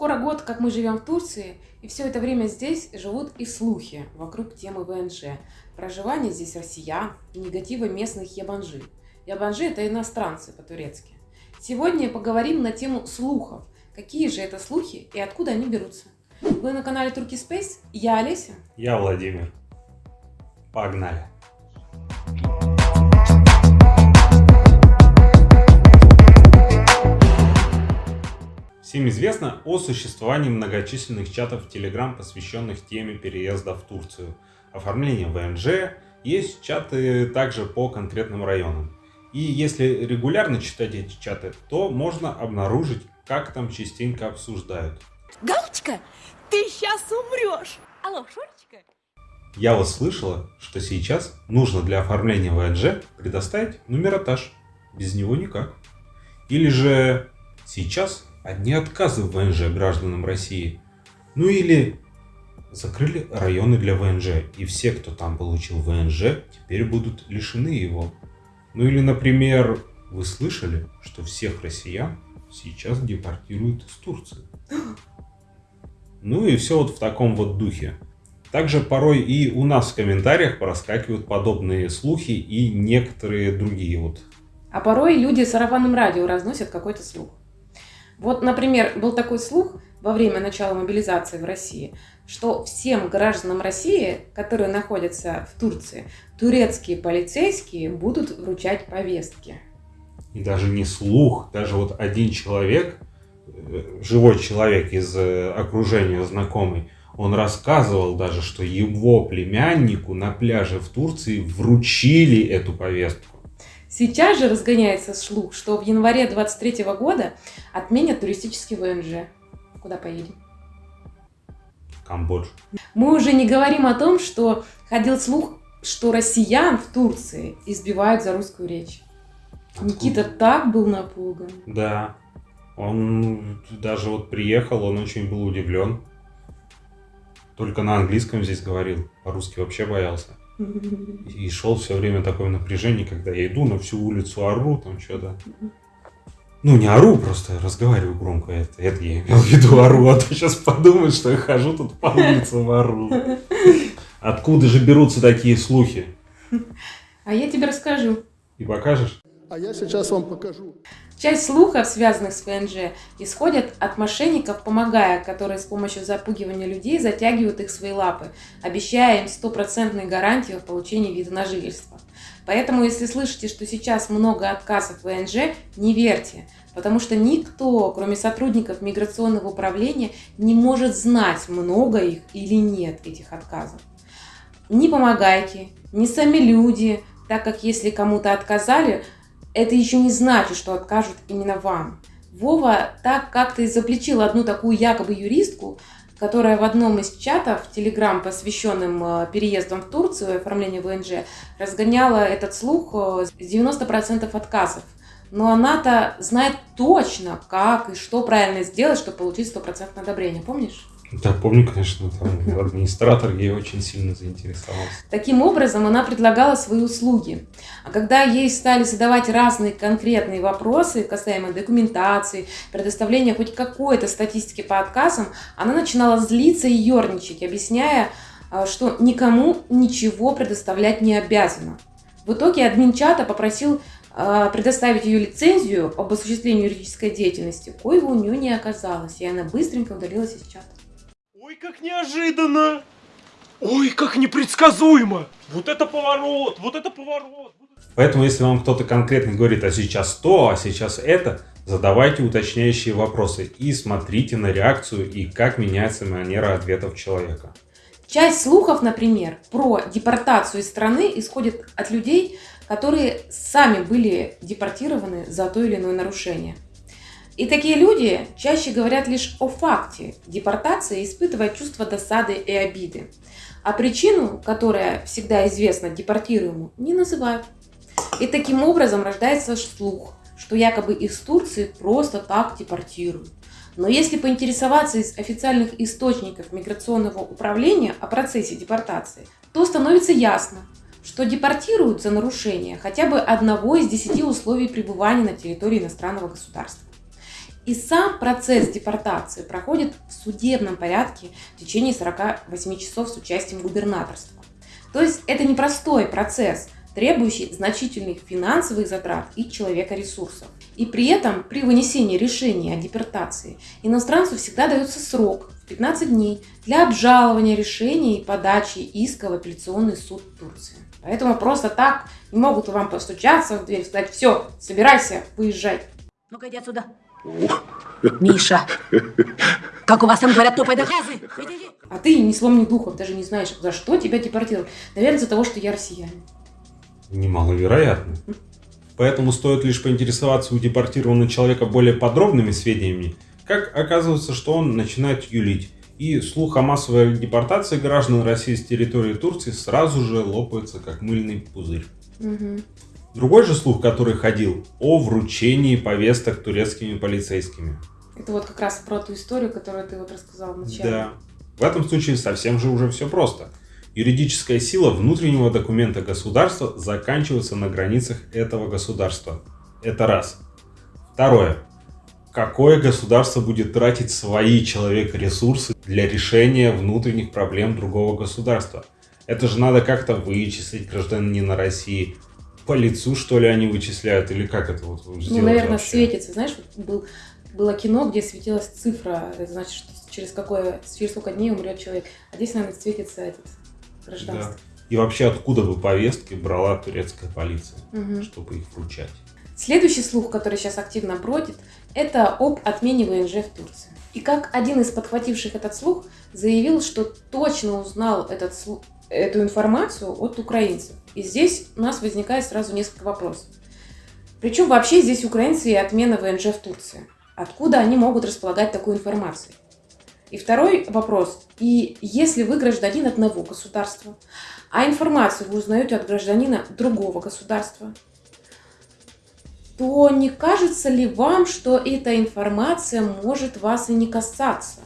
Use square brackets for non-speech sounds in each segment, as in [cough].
Скоро год, как мы живем в Турции, и все это время здесь живут и слухи вокруг темы ВНЖ. Проживание здесь россиян и негатива местных ябанжи. Ябанжи – это иностранцы по-турецки. Сегодня поговорим на тему слухов. Какие же это слухи и откуда они берутся? Вы на канале Турки Space, я Олеся. Я Владимир. Погнали. Всем известно о существовании многочисленных чатов в Telegram, посвященных теме переезда в Турцию. Оформление ВНЖ, есть чаты также по конкретным районам. И если регулярно читать эти чаты, то можно обнаружить, как там частенько обсуждают. Галочка, ты сейчас умрешь! Алло, Шурочка? Я вот слышала, что сейчас нужно для оформления ВНЖ предоставить нумеротаж. Без него никак. Или же сейчас одни отказы в ВНЖ гражданам России. Ну или закрыли районы для ВНЖ, и все, кто там получил ВНЖ, теперь будут лишены его. Ну или, например, вы слышали, что всех россиян сейчас депортируют из Турции. [gasps] Ну и все вот в таком вот духе. Также порой и у нас в комментариях проскакивают подобные слухи и некоторые другие вот. А порой люди сарафанным радио разносят какой-то слух. Вот, например, был такой слух во время начала мобилизации в России, что всем гражданам России, которые находятся в Турции, турецкие полицейские будут вручать повестки. И даже не слух, даже вот один человек, э, живой человек из э, окружения знакомый, он рассказывал даже, что его племяннику на пляже в Турции вручили эту повестку. Сейчас же разгоняется слух, что в январе 23 года отменят туристический ВНЖ. Куда поедем? Камбоджу. Мы уже не говорим о том, что ходил слух, что россиян в Турции избивают за русскую речь. Откуда? Никита так был напуган. Да. Он даже вот приехал, он очень был удивлен. Только на английском здесь говорил, по-русски вообще боялся. И шел все время такое напряжение, когда я иду на всю улицу ору, там что-то. Ну, не ору, просто разговариваю громко. Это, это я имел в виду ору, а то сейчас подумают, что я хожу тут по улицам ору. Откуда же берутся такие слухи? А я тебе расскажу. И покажешь? А я сейчас вам покажу. Часть слухов, связанных с ВНЖ, исходят от мошенников, помогая, которые с помощью запугивания людей затягивают их в свои лапы, обещая им стопроцентную гарантию в получении вида на жительство. Поэтому, если слышите, что сейчас много отказов в ВНЖ, не верьте, потому что никто, кроме сотрудников миграционного управления, не может знать, много их или нет этих отказов. Не помогайте, не сами люди, так как если кому-то отказали, это еще не значит, что откажут именно вам. Вова так как-то изобличил одну такую якобы юристку, которая в одном из чатов Telegram, посвященным э, переездам в Турцию и оформлению ВНЖ, разгоняла этот слух э, с 90% отказов. Но она-то знает точно, как и что правильно сделать, чтобы получить 100% одобрение. Помнишь? Да, помню, конечно, там администратор ей очень сильно заинтересовался. Таким образом, она предлагала свои услуги. А когда ей стали задавать разные конкретные вопросы касаемо документации, предоставления хоть какой-то статистики по отказам, она начинала злиться и ерничать, объясняя, а, что никому ничего предоставлять не обязана. В итоге админ чата попросил а, предоставить ее лицензию об осуществлении юридической деятельности, коего у нее не оказалось, и она быстренько удалилась из чата. Ой, как неожиданно! Ой, как непредсказуемо! Вот это поворот, вот это поворот! Поэтому, если вам кто-то конкретно говорит, а сейчас то, а сейчас это, задавайте уточняющие вопросы и смотрите на реакцию и как меняется манера ответов человека. Часть слухов, например, про депортацию из страны исходит от людей, которые сами были депортированы за то или иное нарушение. И такие люди чаще говорят лишь о факте депортации, испытывая чувство досады и обиды. А причину, которая всегда известна депортируемому, не называют. И таким образом рождается слух, что якобы из Турции просто так депортируют. Но если поинтересоваться из официальных источников миграционного управления о процессе депортации, то становится ясно, что депортируют за нарушение хотя бы одного из десяти условий пребывания на территории иностранного государства. И сам процесс депортации проходит в судебном порядке в течение 48 часов с участием губернаторства. То есть это непростой процесс, требующий значительных финансовых затрат и человека ресурсов. И при этом при вынесении решения о депортации иностранцу всегда дается срок в 15 дней для обжалования решения и подачи иска в апелляционный суд Турции. Поэтому просто так не могут вам постучаться в дверь и сказать, все, собирайся, выезжай. Ну-ка иди отсюда. Миша, как у вас там говорят, топай до газы. Иди, иди. А ты ни слом, ни духом даже не знаешь, за что тебя депортировали. Наверное, из-за того, что я россиянин. Немаловероятно. Поэтому стоит лишь поинтересоваться у депортированного человека более подробными сведениями, как оказывается, что он начинает юлить. И слух о массовой депортации граждан России с территории Турции сразу же лопается, как мыльный пузырь. Мгм. Другой же слух, который ходил, о вручении повесток турецкими полицейскими. Это вот как раз про ту историю, которую ты вот рассказал вначале. Да. В этом случае совсем же уже все просто. Юридическая сила внутреннего документа государства заканчивается на границах этого государства. Это раз. Второе. Какое государство будет тратить свои человек-ресурсы для решения внутренних проблем другого государства? Это же надо как-то вычислить гражданина России. По лицу, что ли, они вычисляют? Или как это вот Ну, наверное, вообще? светится. Знаешь, был, было кино, где светилась цифра, это значит, что через, какое, через сколько дней умрет человек. А здесь, наверное, светится этот гражданство. Да. И вообще, откуда бы повестки брала турецкая полиция, Мгм. чтобы их вручать? Следующий слух, который сейчас активно бродит, это об отмене ВНЖ в Турции. И как один из подхвативших этот слух заявил, что точно узнал этот, эту информацию от украинцев. И здесь у нас возникает сразу несколько вопросов. Причем вообще здесь украинцы и отмена ВНЖ в Турции? Откуда они могут располагать такой информацией? И второй вопрос. И если вы гражданин одного государства, а информацию вы узнаете от гражданина другого государства, то не кажется ли вам, что эта информация может вас и не касаться?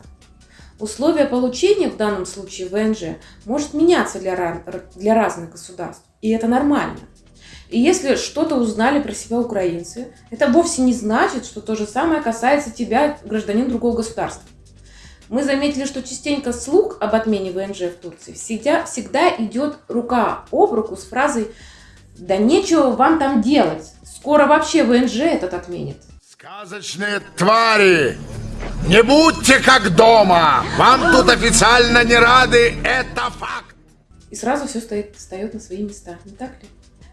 Условия получения в данном случае ВНЖ может меняться для, для разных государств, и это нормально. И если что-то узнали про себя украинцы, это вовсе не значит, что то же самое касается тебя, гражданин другого государства. Мы заметили, что частенько слух об отмене ВНЖ в Турции всегда, всегда идет рука об руку с фразой «Да нечего вам там делать, скоро вообще ВНЖ этот отменит». Сказочные твари! Не будьте как дома! Вам тут официально не рады, это факт! И сразу все стоит, встает на свои места, не так ли?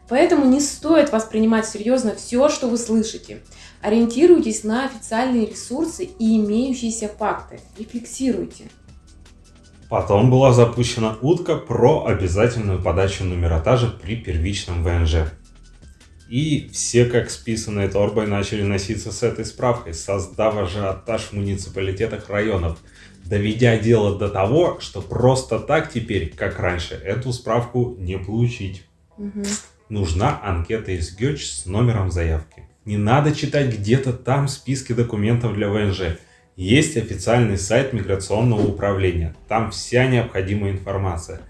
Поэтому не стоит воспринимать серьезно все, что вы слышите. Ориентируйтесь на официальные ресурсы и имеющиеся факты. Рефлексируйте. Потом была запущена утка про обязательную подачу нумератажа при первичном ВНЖ. И все, как списанные торбой, начали носиться с этой справкой, создав ажиотаж в муниципалитетах районов, доведя дело до того, что просто так теперь, как раньше, эту справку не получить. Мгм. Нужна анкета из ГЕЧ с номером заявки. Не надо читать где-то там списки документов для ВНЖ. Есть официальный сайт миграционного управления. Там вся необходимая информация.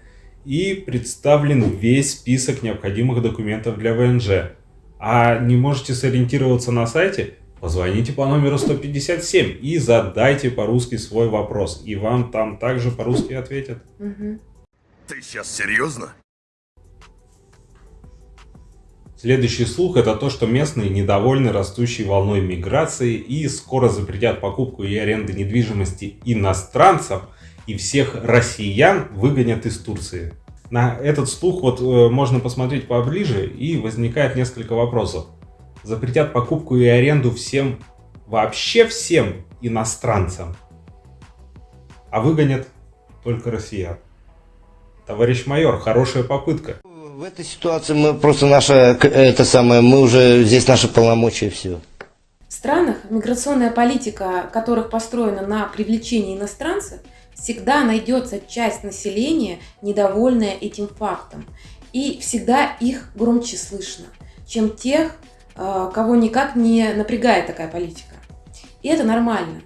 И представлен весь список необходимых документов для ВНЖ. А не можете сориентироваться на сайте? Позвоните по номеру 157 и задайте по-русски свой вопрос. И вам там также по-русски ответят. Мгм. Ты сейчас серьезно? Следующий слух это то, что местные недовольны растущей волной миграции и скоро запретят покупку и аренду недвижимости иностранцам и всех россиян выгонят из Турции. На этот слух вот э, можно посмотреть поближе и возникает несколько вопросов. Запретят покупку и аренду всем, вообще всем иностранцам, а выгонят только россиян. Товарищ майор, хорошая попытка. В этой ситуации мы просто наша, это самое, мы уже, здесь наши полномочия, все. В странах миграционная политика, которых построена на привлечении иностранцев, всегда найдется часть населения, недовольная этим фактом. И всегда их громче слышно, чем тех, э, кого никак не напрягает такая политика. И это нормально,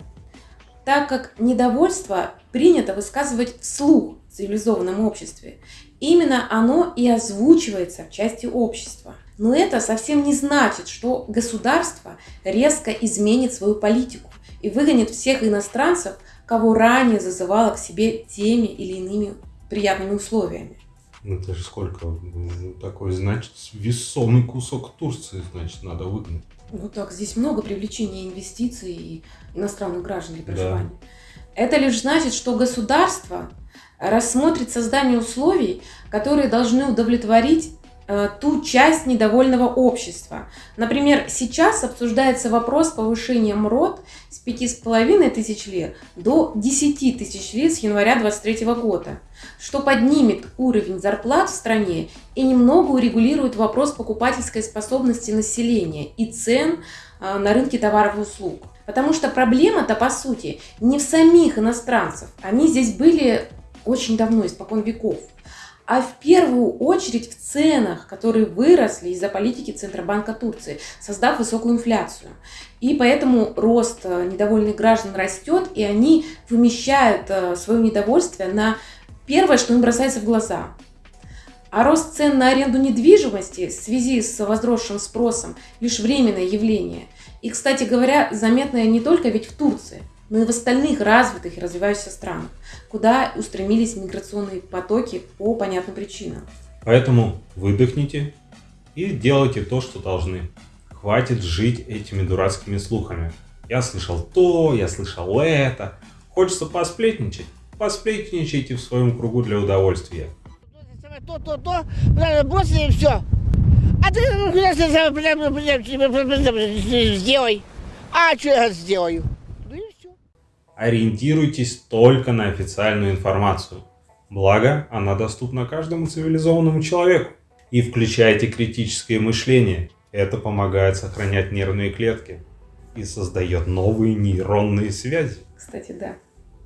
так как недовольство принято высказывать вслух в цивилизованном обществе. Именно оно и озвучивается в части общества. Но это совсем не значит, что государство резко изменит свою политику и выгонит всех иностранцев, кого ранее зазывала к себе теми или иными приятными условиями. Ну, Это же сколько? Такой, значит, весомый кусок Турции, значит, надо выгнать. Ну так, здесь много привлечения инвестиций и иностранных граждан для Да. проживания. Это лишь значит, что государство рассмотрит создание условий, которые должны удовлетворить ту часть недовольного общества. Например, сейчас обсуждается вопрос повышения МРОД с 5,5 тысяч лир до 10 тысяч лир с января 2023 года, что поднимет уровень зарплат в стране и немного урегулирует вопрос покупательской способности населения и цен э, на рынке товаров и услуг. Потому что проблема-то, по сути, не в самих иностранцев. Они здесь были очень давно, испокон веков. А в первую очередь в ценах, которые выросли из-за политики Центробанка Турции, создав высокую инфляцию. И поэтому рост э, недовольных граждан растет, и они вымещают э, свое недовольствие на первое, что им бросается в глаза. А рост цен на аренду недвижимости в связи с возросшим спросом лишь временное явление. И, кстати говоря, заметное не только ведь в Турции, но и в остальных развитых и развивающихся странах, куда устремились миграционные потоки по понятным причинам. Поэтому выдохните и делайте то, что должны. Хватит жить этими дурацкими слухами. Я слышал то, я слышал это. Хочется посплетничать? Посплетничайте в своем кругу для удовольствия. То, то, то, бросили и все. А ты ну, сделай. А что я сделаю? Ориентируйтесь только на официальную информацию. Благо, она доступна каждому цивилизованному человеку. И включайте критическое мышление. Это помогает сохранять нервные клетки и создает новые нейронные связи. Кстати, да,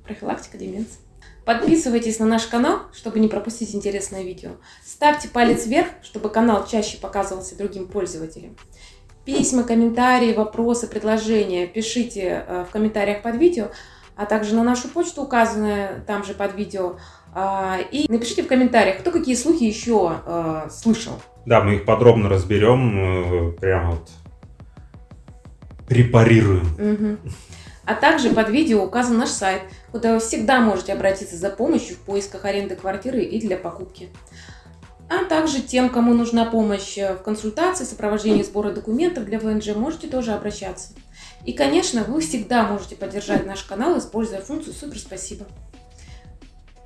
профилактика деменции. Подписывайтесь на наш канал, чтобы не пропустить интересное видео. Ставьте палец вверх, чтобы канал чаще показывался другим пользователям. Письма, комментарии, вопросы, предложения пишите э, в комментариях под видео, а также на нашу почту, указанную там же под видео. А, И напишите в комментариях, кто какие слухи еще э, слышал. Да, мы их подробно разберем, э, прямо вот препарируем. Мгм. А также под видео указан наш сайт, куда вы всегда можете обратиться за помощью в поисках аренды квартиры и для покупки. А также тем, кому нужна помощь в консультации, сопровождении сбора документов для ВНЖ, можете тоже обращаться. И, конечно, вы всегда можете поддержать наш канал, используя функцию «Супер спасибо».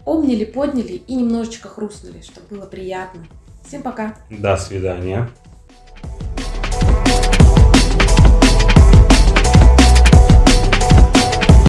Обняли, подняли и немножечко хрустнули, чтобы было приятно. Всем пока! До свидания.